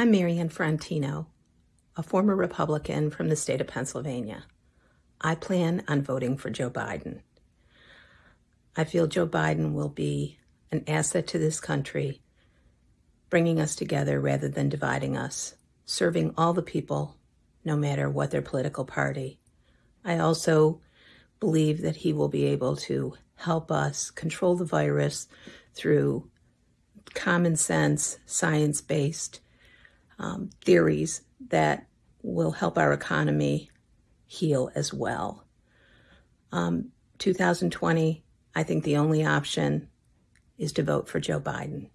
I'm Marianne Frontino, a former Republican from the state of Pennsylvania. I plan on voting for Joe Biden. I feel Joe Biden will be an asset to this country, bringing us together rather than dividing us, serving all the people, no matter what their political party. I also believe that he will be able to help us control the virus through common sense, science based um, theories that will help our economy heal as well. Um, 2020, I think the only option is to vote for Joe Biden.